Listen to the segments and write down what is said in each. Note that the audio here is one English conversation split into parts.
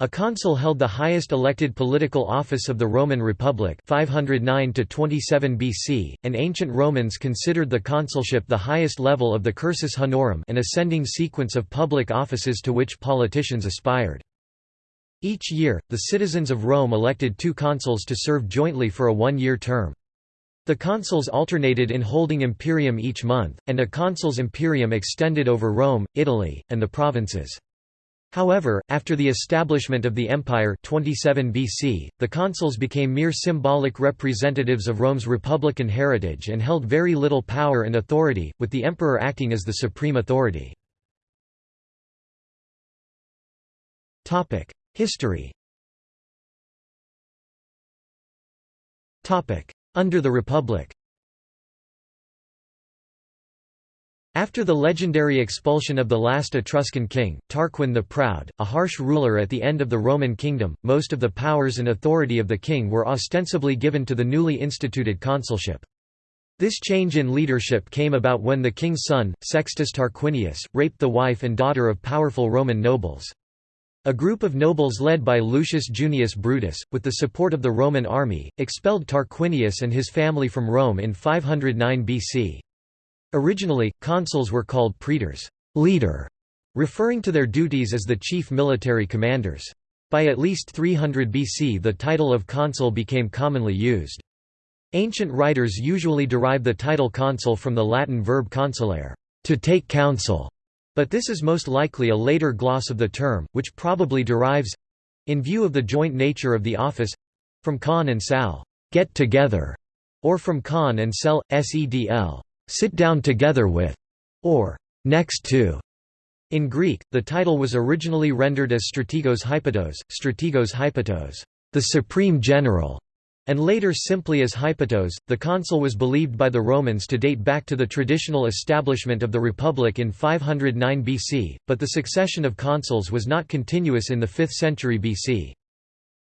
A consul held the highest elected political office of the Roman Republic 509 to 27 BC, and ancient Romans considered the consulship the highest level of the cursus honorum an ascending sequence of public offices to which politicians aspired. Each year, the citizens of Rome elected two consuls to serve jointly for a one-year term. The consuls alternated in holding imperium each month, and a consul's imperium extended over Rome, Italy, and the provinces. However, after the establishment of the empire 27 BC, the consuls became mere symbolic representatives of Rome's republican heritage and held very little power and authority, with the emperor acting as the supreme authority. History Under the Republic After the legendary expulsion of the last Etruscan king, Tarquin the Proud, a harsh ruler at the end of the Roman kingdom, most of the powers and authority of the king were ostensibly given to the newly instituted consulship. This change in leadership came about when the king's son, Sextus Tarquinius, raped the wife and daughter of powerful Roman nobles. A group of nobles led by Lucius Junius Brutus, with the support of the Roman army, expelled Tarquinius and his family from Rome in 509 BC. Originally, consuls were called praetors leader", referring to their duties as the chief military commanders. By at least 300 BC the title of consul became commonly used. Ancient writers usually derive the title consul from the Latin verb consulare to take counsel", but this is most likely a later gloss of the term, which probably derives—in view of the joint nature of the office—from con and sal get together", or from con and sel, sedl sit down together with, or next to. In Greek, the title was originally rendered as strategos hypatos, strategos hypatos, the supreme general, and later simply as hypatos. The consul was believed by the Romans to date back to the traditional establishment of the Republic in 509 BC, but the succession of consuls was not continuous in the 5th century BC.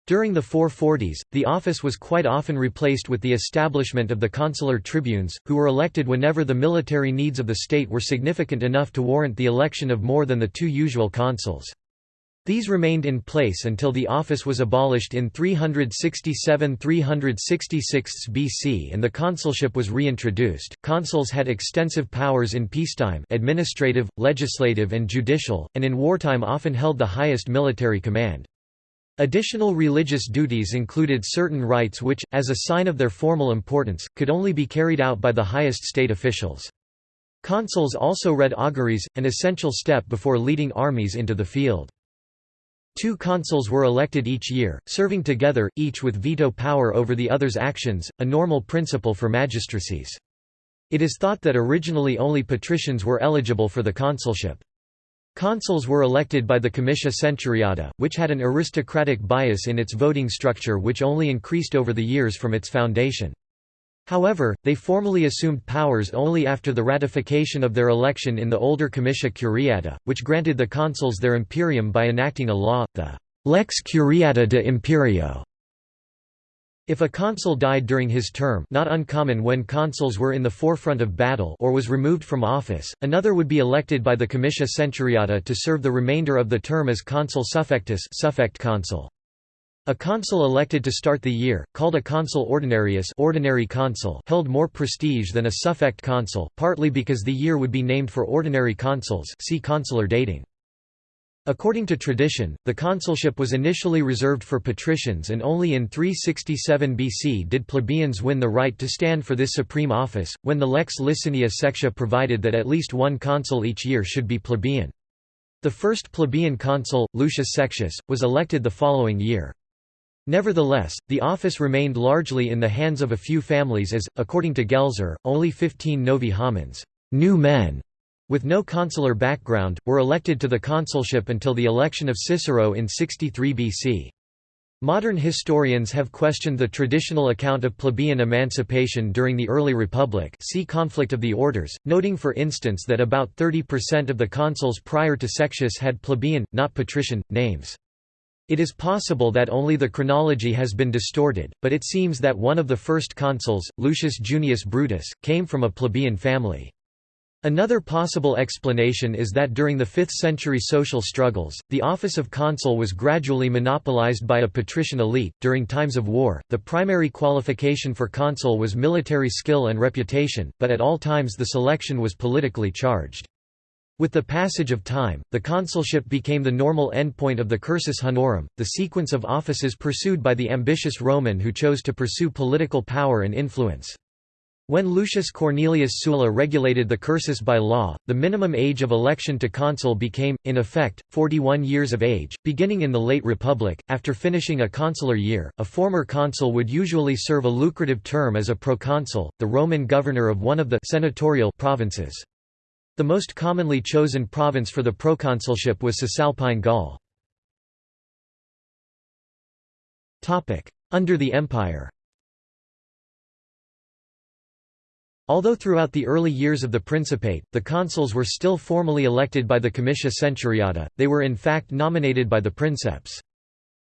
During the 440s, the office was quite often replaced with the establishment of the consular tribunes, who were elected whenever the military needs of the state were significant enough to warrant the election of more than the two usual consuls. These remained in place until the office was abolished in 367–366 BC and the consulship was reintroduced. Consuls had extensive powers in peacetime administrative, legislative and judicial, and in wartime often held the highest military command. Additional religious duties included certain rites which, as a sign of their formal importance, could only be carried out by the highest state officials. Consuls also read auguries, an essential step before leading armies into the field. Two consuls were elected each year, serving together, each with veto power over the other's actions, a normal principle for magistracies. It is thought that originally only patricians were eligible for the consulship. Consuls were elected by the Comitia Centuriata, which had an aristocratic bias in its voting structure which only increased over the years from its foundation. However, they formally assumed powers only after the ratification of their election in the older Comitia Curiata, which granted the consuls their imperium by enacting a law, the Lex Curiata de Imperio, if a consul died during his term not uncommon when consuls were in the forefront of battle or was removed from office, another would be elected by the comitia centuriata to serve the remainder of the term as consul suffectus suffect consul. A consul elected to start the year, called a consul ordinarius ordinary consul held more prestige than a suffect consul, partly because the year would be named for ordinary consuls see consular dating. According to tradition, the consulship was initially reserved for patricians and only in 367 BC did plebeians win the right to stand for this supreme office, when the Lex Licinia Sextia provided that at least one consul each year should be plebeian. The first plebeian consul, Lucius Sextius, was elected the following year. Nevertheless, the office remained largely in the hands of a few families as, according to Gelzer, only 15 novi homines new men with no consular background, were elected to the consulship until the election of Cicero in 63 BC. Modern historians have questioned the traditional account of plebeian emancipation during the early republic see Conflict of the Orders, noting for instance that about 30% of the consuls prior to Sextius had plebeian, not patrician, names. It is possible that only the chronology has been distorted, but it seems that one of the first consuls, Lucius Junius Brutus, came from a plebeian family. Another possible explanation is that during the 5th century social struggles, the office of consul was gradually monopolized by a patrician elite. During times of war, the primary qualification for consul was military skill and reputation, but at all times the selection was politically charged. With the passage of time, the consulship became the normal endpoint of the cursus honorum, the sequence of offices pursued by the ambitious Roman who chose to pursue political power and influence. When Lucius Cornelius Sulla regulated the cursus by law, the minimum age of election to consul became, in effect, 41 years of age. Beginning in the late Republic, after finishing a consular year, a former consul would usually serve a lucrative term as a proconsul, the Roman governor of one of the senatorial provinces. The most commonly chosen province for the proconsulship was Cisalpine Gaul. Under the Empire Although throughout the early years of the Principate, the consuls were still formally elected by the Comitia Centuriata, they were in fact nominated by the Princeps.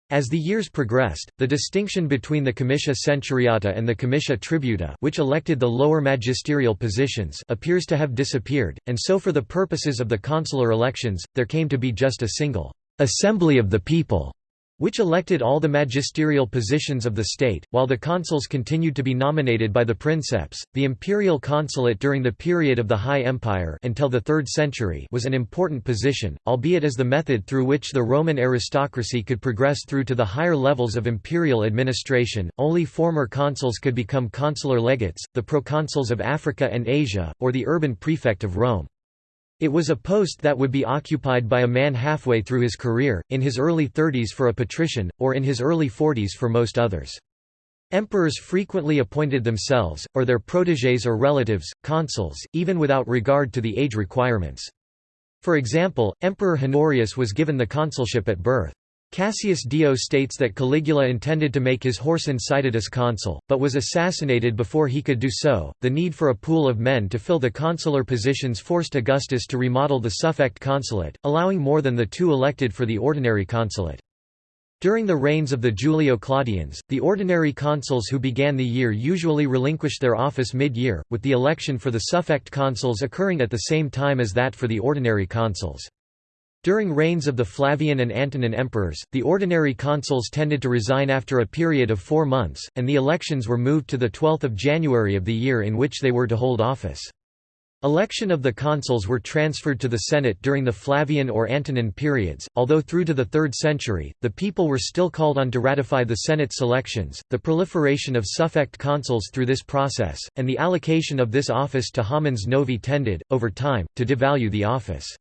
As the years progressed, the distinction between the Comitia Centuriata and the Comitia Tributa which elected the lower magisterial positions appears to have disappeared, and so for the purposes of the consular elections, there came to be just a single «assembly of the people» which elected all the magisterial positions of the state, while the consuls continued to be nominated by the princeps. The imperial consulate during the period of the High Empire until the 3rd century was an important position, albeit as the method through which the Roman aristocracy could progress through to the higher levels of imperial administration. Only former consuls could become consular legates, the proconsuls of Africa and Asia, or the urban prefect of Rome. It was a post that would be occupied by a man halfway through his career, in his early 30s for a patrician, or in his early 40s for most others. Emperors frequently appointed themselves, or their protégés or relatives, consuls, even without regard to the age requirements. For example, Emperor Honorius was given the consulship at birth. Cassius Dio states that Caligula intended to make his horse Incitatus consul, but was assassinated before he could do so. The need for a pool of men to fill the consular positions forced Augustus to remodel the suffect consulate, allowing more than the two elected for the ordinary consulate. During the reigns of the Julio-Claudians, the ordinary consuls who began the year usually relinquished their office mid-year, with the election for the suffect consuls occurring at the same time as that for the ordinary consuls. During reigns of the Flavian and Antonine emperors, the ordinary consuls tended to resign after a period of four months, and the elections were moved to the 12th of January of the year in which they were to hold office. Election of the consuls were transferred to the Senate during the Flavian or Antonine periods, although through to the 3rd century, the people were still called on to ratify the Senate selections. The proliferation of suffect consuls through this process, and the allocation of this office to homines novi tended, over time, to devalue the office.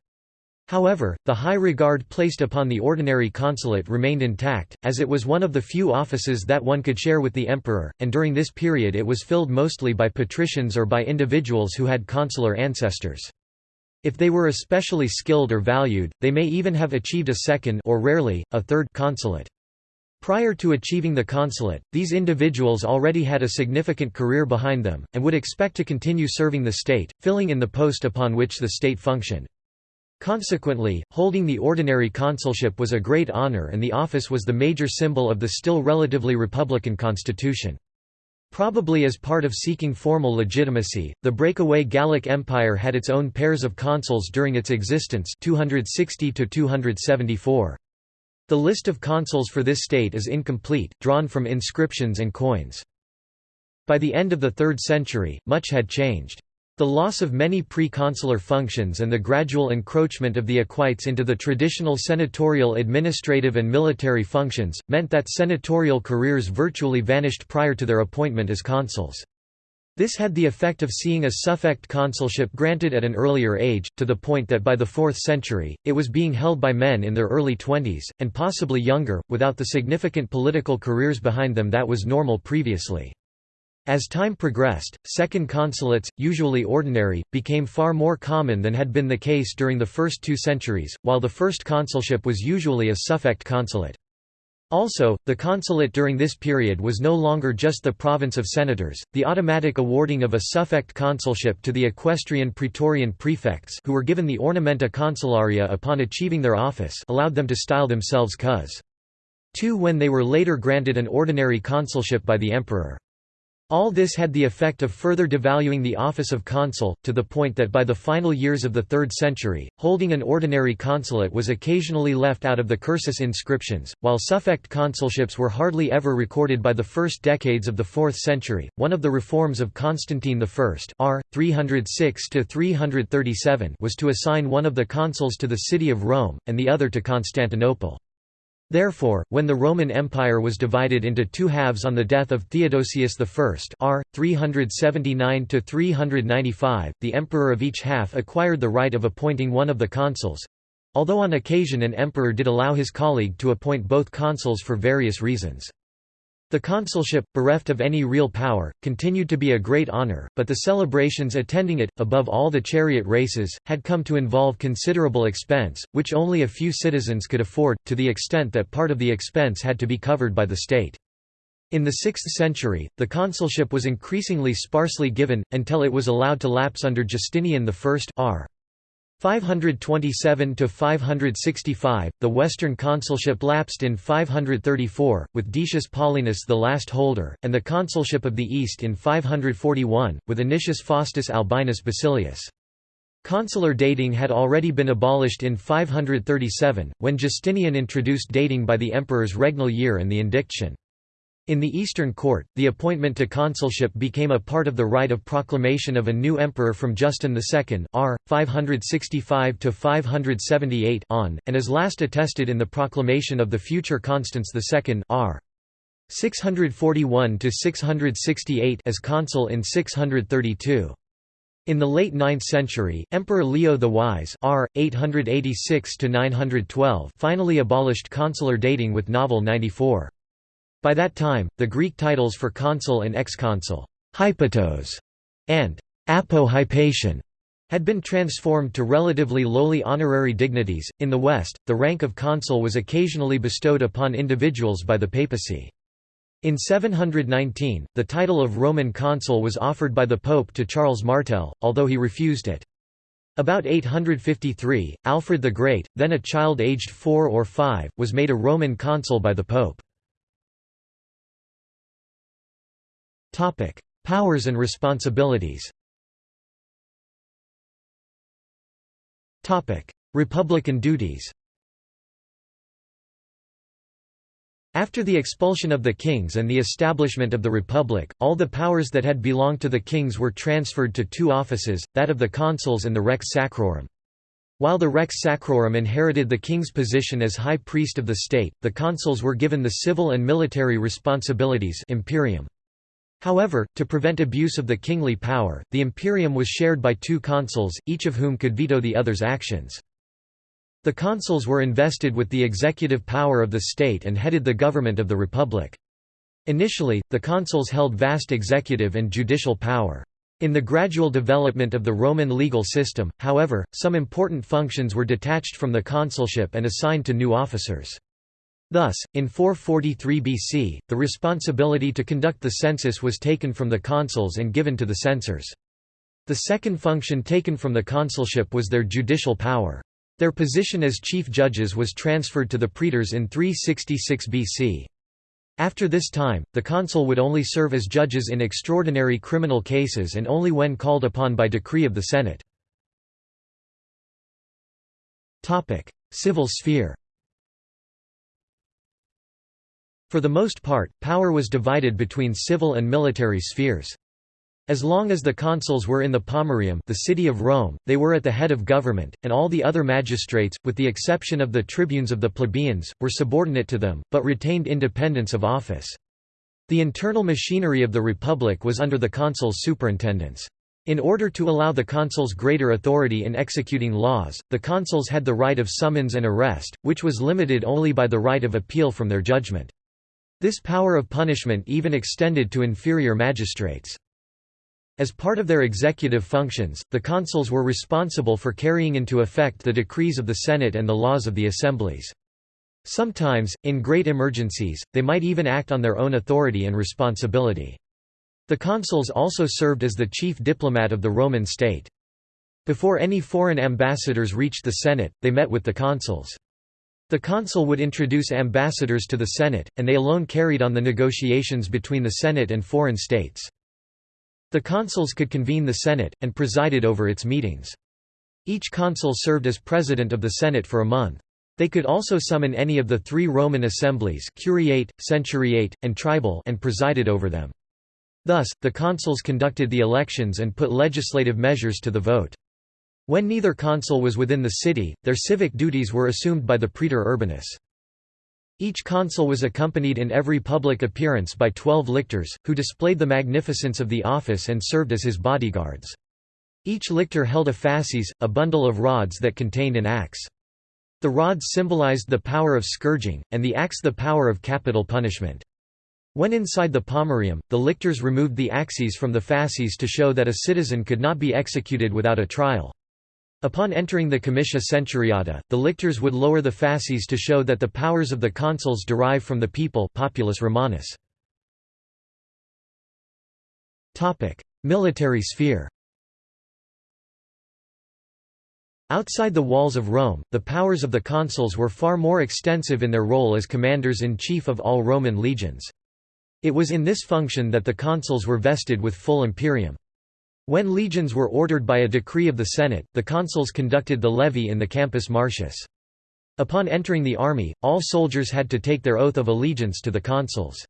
However, the high regard placed upon the ordinary consulate remained intact, as it was one of the few offices that one could share with the emperor, and during this period it was filled mostly by patricians or by individuals who had consular ancestors. If they were especially skilled or valued, they may even have achieved a second or rarely, a third consulate. Prior to achieving the consulate, these individuals already had a significant career behind them, and would expect to continue serving the state, filling in the post upon which the state functioned. Consequently, holding the ordinary consulship was a great honor and the office was the major symbol of the still relatively republican constitution. Probably as part of seeking formal legitimacy, the breakaway Gallic Empire had its own pairs of consuls during its existence 260 274. The list of consuls for this state is incomplete, drawn from inscriptions and coins. By the end of the 3rd century, much had changed. The loss of many pre-consular functions and the gradual encroachment of the equites into the traditional senatorial administrative and military functions, meant that senatorial careers virtually vanished prior to their appointment as consuls. This had the effect of seeing a suffect consulship granted at an earlier age, to the point that by the 4th century, it was being held by men in their early twenties, and possibly younger, without the significant political careers behind them that was normal previously. As time progressed, second consulates, usually ordinary, became far more common than had been the case during the first two centuries, while the first consulship was usually a suffect consulate. Also, the consulate during this period was no longer just the province of senators. The automatic awarding of a suffect consulship to the equestrian praetorian prefects who were given the ornamenta consularia upon achieving their office allowed them to style themselves cos. 2 when they were later granted an ordinary consulship by the emperor. All this had the effect of further devaluing the office of consul, to the point that by the final years of the 3rd century, holding an ordinary consulate was occasionally left out of the cursus inscriptions, while suffect consulships were hardly ever recorded by the first decades of the 4th century. One of the reforms of Constantine I r. 306 was to assign one of the consuls to the city of Rome, and the other to Constantinople. Therefore, when the Roman Empire was divided into two halves on the death of Theodosius I r. 379–395, the emperor of each half acquired the right of appointing one of the consuls—although on occasion an emperor did allow his colleague to appoint both consuls for various reasons. The consulship, bereft of any real power, continued to be a great honor, but the celebrations attending it, above all the chariot races, had come to involve considerable expense, which only a few citizens could afford, to the extent that part of the expense had to be covered by the state. In the 6th century, the consulship was increasingly sparsely given, until it was allowed to lapse under Justinian I r. 527 to 565 the western consulship lapsed in 534 with Decius Paulinus the last holder and the consulship of the east in 541 with Anicius Faustus Albinus Basilius. Consular dating had already been abolished in 537 when Justinian introduced dating by the emperor's regnal year and the indiction in the Eastern Court, the appointment to consulship became a part of the rite of proclamation of a new emperor from Justin II r. 565–578 on, and is last attested in the proclamation of the future Constans II r. 641–668 as consul in 632. In the late 9th century, Emperor Leo the Wise r. 886 finally abolished consular dating with Novel 94. By that time, the Greek titles for consul and ex-consul hypatos, and apohypation had been transformed to relatively lowly honorary dignities. In the West, the rank of consul was occasionally bestowed upon individuals by the papacy. In 719, the title of Roman consul was offered by the Pope to Charles Martel, although he refused it. About 853, Alfred the Great, then a child aged four or five, was made a Roman consul by the Pope. Topic: Powers and responsibilities. Topic: Republican duties. After the expulsion of the kings and the establishment of the Republic, all the powers that had belonged to the kings were transferred to two offices, that of the consuls and the Rex Sacrorum. While the Rex Sacrorum inherited the king's position as high priest of the state, the consuls were given the civil and military responsibilities imperium. However, to prevent abuse of the kingly power, the imperium was shared by two consuls, each of whom could veto the other's actions. The consuls were invested with the executive power of the state and headed the government of the republic. Initially, the consuls held vast executive and judicial power. In the gradual development of the Roman legal system, however, some important functions were detached from the consulship and assigned to new officers. Thus, in 443 BC, the responsibility to conduct the census was taken from the consuls and given to the censors. The second function taken from the consulship was their judicial power. Their position as chief judges was transferred to the praetors in 366 BC. After this time, the consul would only serve as judges in extraordinary criminal cases and only when called upon by decree of the Senate. Civil sphere For the most part, power was divided between civil and military spheres. As long as the consuls were in the Pomerium the city of Rome, they were at the head of government, and all the other magistrates, with the exception of the tribunes of the plebeians, were subordinate to them, but retained independence of office. The internal machinery of the republic was under the consuls' superintendence. In order to allow the consuls greater authority in executing laws, the consuls had the right of summons and arrest, which was limited only by the right of appeal from their judgment. This power of punishment even extended to inferior magistrates. As part of their executive functions, the consuls were responsible for carrying into effect the decrees of the Senate and the laws of the assemblies. Sometimes, in great emergencies, they might even act on their own authority and responsibility. The consuls also served as the chief diplomat of the Roman state. Before any foreign ambassadors reached the Senate, they met with the consuls. The consul would introduce ambassadors to the Senate, and they alone carried on the negotiations between the Senate and foreign states. The consuls could convene the Senate, and presided over its meetings. Each consul served as president of the Senate for a month. They could also summon any of the three Roman assemblies curiate, centuriate, and tribal and presided over them. Thus, the consuls conducted the elections and put legislative measures to the vote. When neither consul was within the city, their civic duties were assumed by the praetor urbanus. Each consul was accompanied in every public appearance by twelve lictors, who displayed the magnificence of the office and served as his bodyguards. Each lictor held a fasces, a bundle of rods that contained an axe. The rods symbolized the power of scourging, and the axe the power of capital punishment. When inside the pomerium, the lictors removed the axes from the fasces to show that a citizen could not be executed without a trial. Upon entering the comitia centuriata, the lictors would lower the fasces to show that the powers of the consuls derive from the people populus Romanus. Military sphere Outside the walls of Rome, the powers of the consuls were far more extensive in their role as commanders-in-chief of all Roman legions. It was in this function that the consuls were vested with full imperium. When legions were ordered by a decree of the Senate, the consuls conducted the levy in the Campus Martius. Upon entering the army, all soldiers had to take their oath of allegiance to the consuls.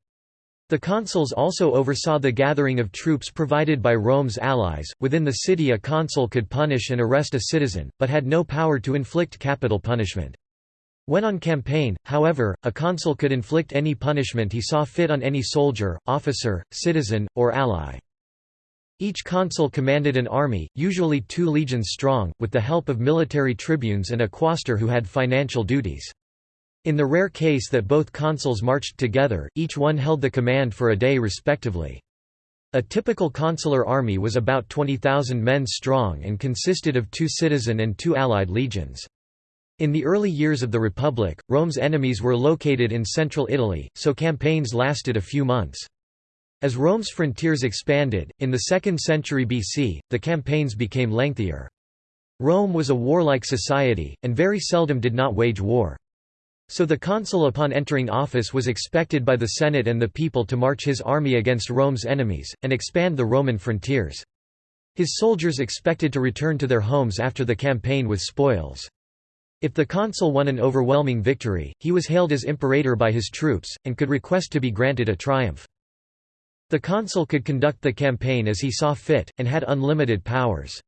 The consuls also oversaw the gathering of troops provided by Rome's allies. Within the city, a consul could punish and arrest a citizen, but had no power to inflict capital punishment. When on campaign, however, a consul could inflict any punishment he saw fit on any soldier, officer, citizen, or ally. Each consul commanded an army, usually two legions strong, with the help of military tribunes and a quaestor who had financial duties. In the rare case that both consuls marched together, each one held the command for a day respectively. A typical consular army was about 20,000 men strong and consisted of two citizen and two allied legions. In the early years of the Republic, Rome's enemies were located in central Italy, so campaigns lasted a few months. As Rome's frontiers expanded, in the 2nd century BC, the campaigns became lengthier. Rome was a warlike society, and very seldom did not wage war. So the consul upon entering office was expected by the Senate and the people to march his army against Rome's enemies, and expand the Roman frontiers. His soldiers expected to return to their homes after the campaign with spoils. If the consul won an overwhelming victory, he was hailed as imperator by his troops, and could request to be granted a triumph. The consul could conduct the campaign as he saw fit, and had unlimited powers.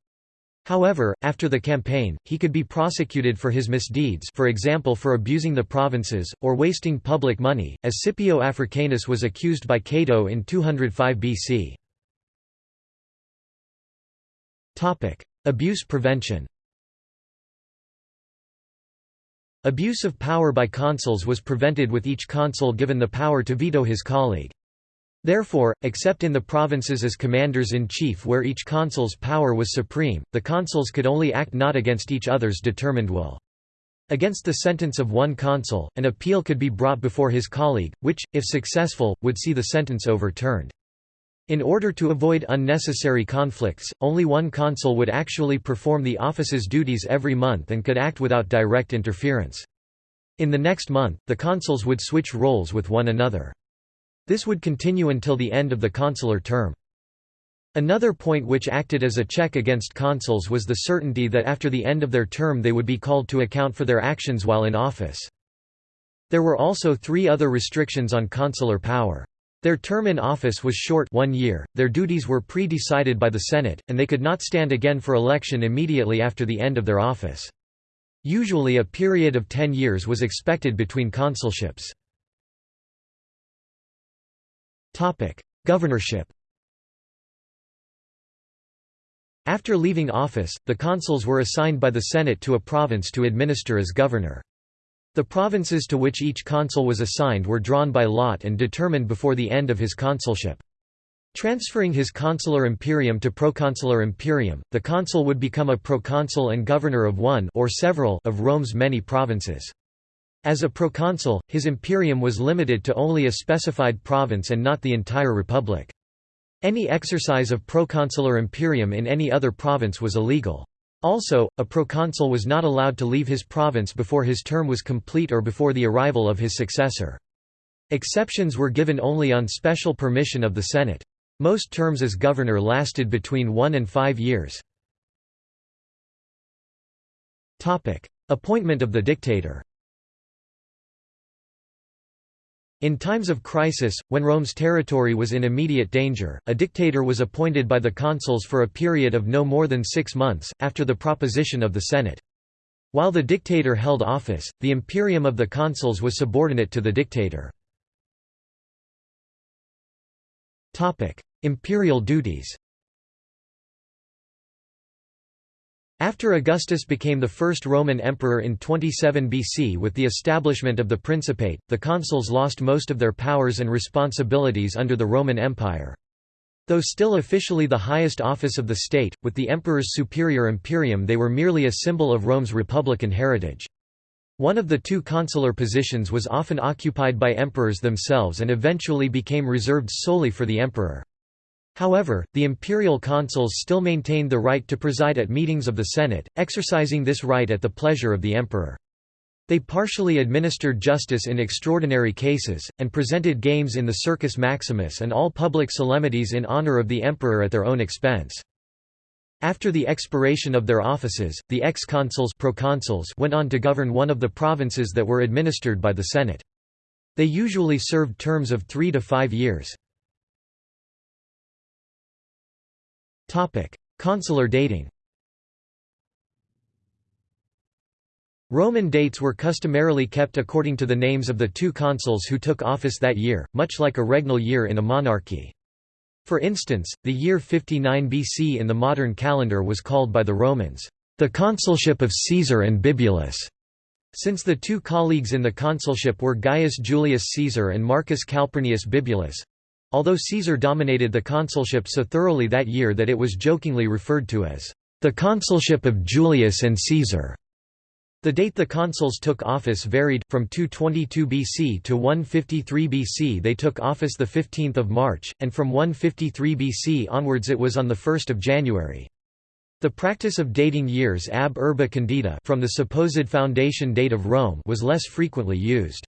However, after the campaign, he could be prosecuted for his misdeeds for example for abusing the provinces, or wasting public money, as Scipio Africanus was accused by Cato in 205 BC. Abuse prevention Abuse of power by consuls was prevented with each consul given the power to veto his colleague. Therefore, except in the provinces as commanders-in-chief where each consul's power was supreme, the consuls could only act not against each other's determined will. Against the sentence of one consul, an appeal could be brought before his colleague, which, if successful, would see the sentence overturned. In order to avoid unnecessary conflicts, only one consul would actually perform the office's duties every month and could act without direct interference. In the next month, the consuls would switch roles with one another. This would continue until the end of the consular term. Another point which acted as a check against consuls was the certainty that after the end of their term they would be called to account for their actions while in office. There were also three other restrictions on consular power. Their term in office was short one year, their duties were pre-decided by the Senate, and they could not stand again for election immediately after the end of their office. Usually a period of ten years was expected between consulships. Governorship After leaving office, the consuls were assigned by the Senate to a province to administer as governor. The provinces to which each consul was assigned were drawn by lot and determined before the end of his consulship. Transferring his consular imperium to proconsular imperium, the consul would become a proconsul and governor of one or several of Rome's many provinces. As a proconsul, his imperium was limited to only a specified province and not the entire republic. Any exercise of proconsular imperium in any other province was illegal. Also, a proconsul was not allowed to leave his province before his term was complete or before the arrival of his successor. Exceptions were given only on special permission of the Senate. Most terms as governor lasted between one and five years. Appointment of the dictator In times of crisis, when Rome's territory was in immediate danger, a dictator was appointed by the consuls for a period of no more than six months, after the proposition of the Senate. While the dictator held office, the imperium of the consuls was subordinate to the dictator. Imperial duties After Augustus became the first Roman emperor in 27 BC with the establishment of the Principate, the consuls lost most of their powers and responsibilities under the Roman Empire. Though still officially the highest office of the state, with the emperor's superior imperium they were merely a symbol of Rome's republican heritage. One of the two consular positions was often occupied by emperors themselves and eventually became reserved solely for the emperor. However, the imperial consuls still maintained the right to preside at meetings of the Senate, exercising this right at the pleasure of the emperor. They partially administered justice in extraordinary cases, and presented games in the Circus Maximus and all public solemnities in honor of the emperor at their own expense. After the expiration of their offices, the ex-consuls went on to govern one of the provinces that were administered by the Senate. They usually served terms of three to five years. Consular dating Roman dates were customarily kept according to the names of the two consuls who took office that year, much like a regnal year in a monarchy. For instance, the year 59 BC in the modern calendar was called by the Romans, the consulship of Caesar and Bibulus. Since the two colleagues in the consulship were Gaius Julius Caesar and Marcus Calpurnius Bibulus, Although Caesar dominated the consulship so thoroughly that year that it was jokingly referred to as the consulship of Julius and Caesar. The date the consuls took office varied, from 222 BC to 153 BC they took office 15 March, and from 153 BC onwards it was on 1 January. The practice of dating years ab urbe condita from the supposed foundation date of Rome was less frequently used.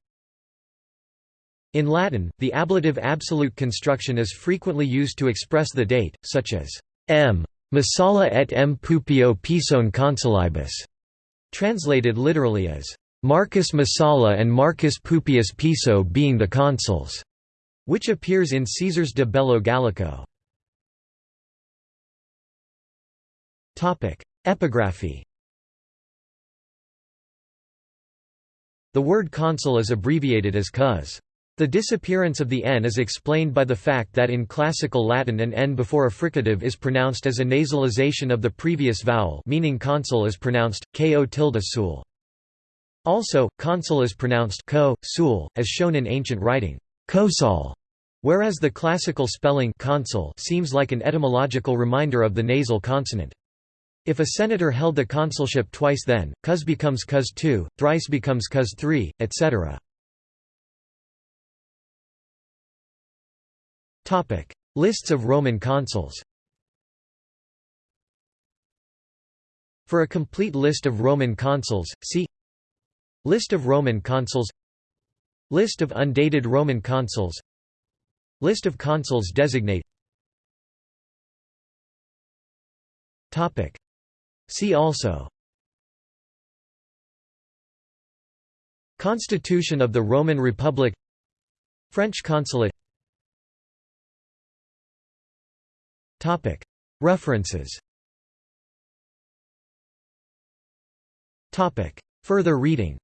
In Latin, the ablative absolute construction is frequently used to express the date, such as m. Messala et m. Pupio pison consulibus, translated literally as Marcus Messala and Marcus Pupius Piso being the consuls, which appears in Caesar's De Bello Gallico. Epigraphy The word consul is abbreviated as cos. The disappearance of the n is explained by the fact that in classical Latin an n before a fricative is pronounced as a nasalization of the previous vowel meaning consul is pronounced, ko tilde sul. Also, consul is pronounced ko, sul, as shown in ancient writing, kosal, whereas the classical spelling consul seems like an etymological reminder of the nasal consonant. If a senator held the consulship twice then, cos becomes cos 2, thrice becomes cos 3, etc. Lists of Roman consuls For a complete list of Roman consuls, see List of Roman consuls List of undated Roman consuls List of consuls designate See also Constitution of the Roman Republic French consulate References. Further reading